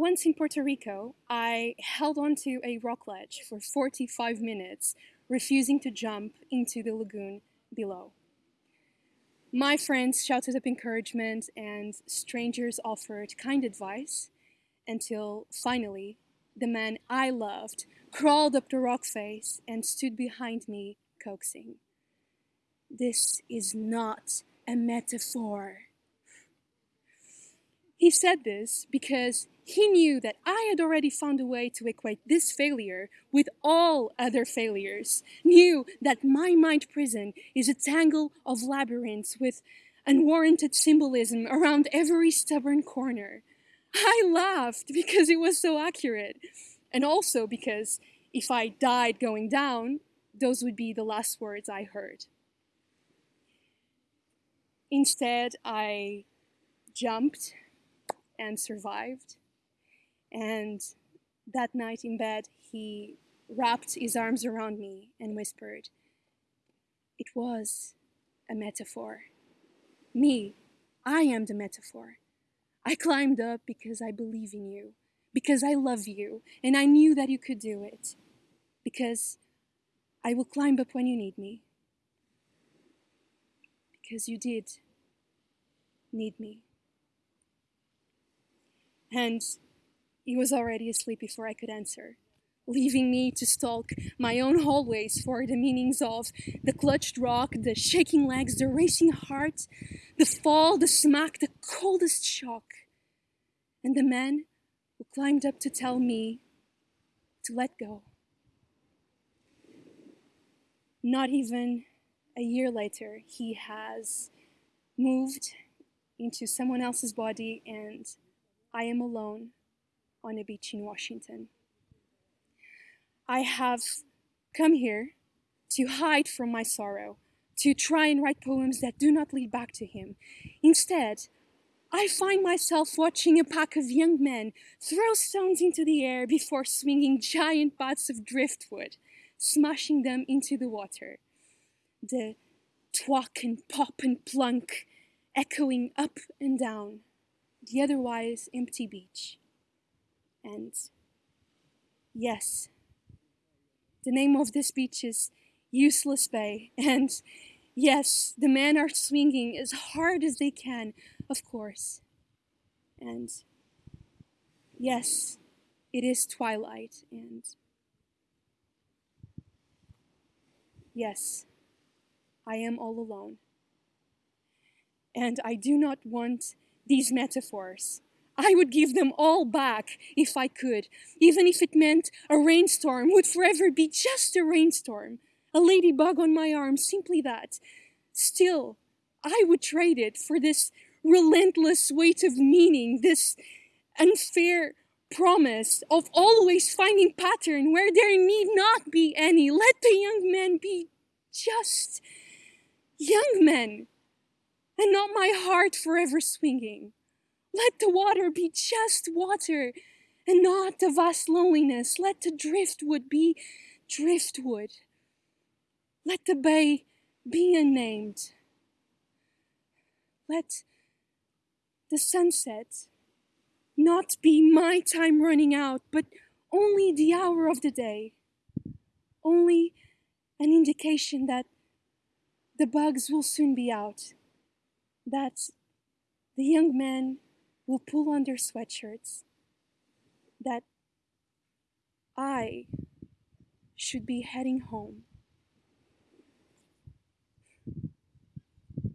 Once in Puerto Rico, I held onto a rock ledge for 45 minutes, refusing to jump into the lagoon below. My friends shouted up encouragement and strangers offered kind advice until finally the man I loved crawled up the rock face and stood behind me coaxing. This is not a metaphor. He said this because he knew that I had already found a way to equate this failure with all other failures, knew that my mind prison is a tangle of labyrinths with unwarranted symbolism around every stubborn corner. I laughed because it was so accurate, and also because if I died going down, those would be the last words I heard. Instead, I jumped and survived. And that night in bed, he wrapped his arms around me and whispered, It was a metaphor. Me, I am the metaphor. I climbed up because I believe in you, because I love you, and I knew that you could do it, because I will climb up when you need me, because you did need me. And he was already asleep before I could answer, leaving me to stalk my own hallways for the meanings of the clutched rock, the shaking legs, the racing heart, the fall, the smack, the coldest shock, and the man who climbed up to tell me to let go. Not even a year later, he has moved into someone else's body and I am alone on a beach in Washington. I have come here to hide from my sorrow, to try and write poems that do not lead back to him. Instead, I find myself watching a pack of young men throw stones into the air before swinging giant bats of driftwood, smashing them into the water. The twack and pop and plunk echoing up and down the otherwise empty beach. And yes, the name of this beach is Useless Bay. And yes, the men are swinging as hard as they can, of course. And yes, it is twilight. And yes, I am all alone. And I do not want these metaphors. I would give them all back if I could, even if it meant a rainstorm would forever be just a rainstorm, a ladybug on my arm, simply that. Still, I would trade it for this relentless weight of meaning, this unfair promise of always finding pattern where there need not be any. Let the young men be just young men and not my heart forever swinging. Let the water be just water and not the vast loneliness. Let the driftwood be driftwood. Let the bay be unnamed. Let the sunset not be my time running out, but only the hour of the day. Only an indication that the bugs will soon be out that the young men will pull on their sweatshirts, that I should be heading home.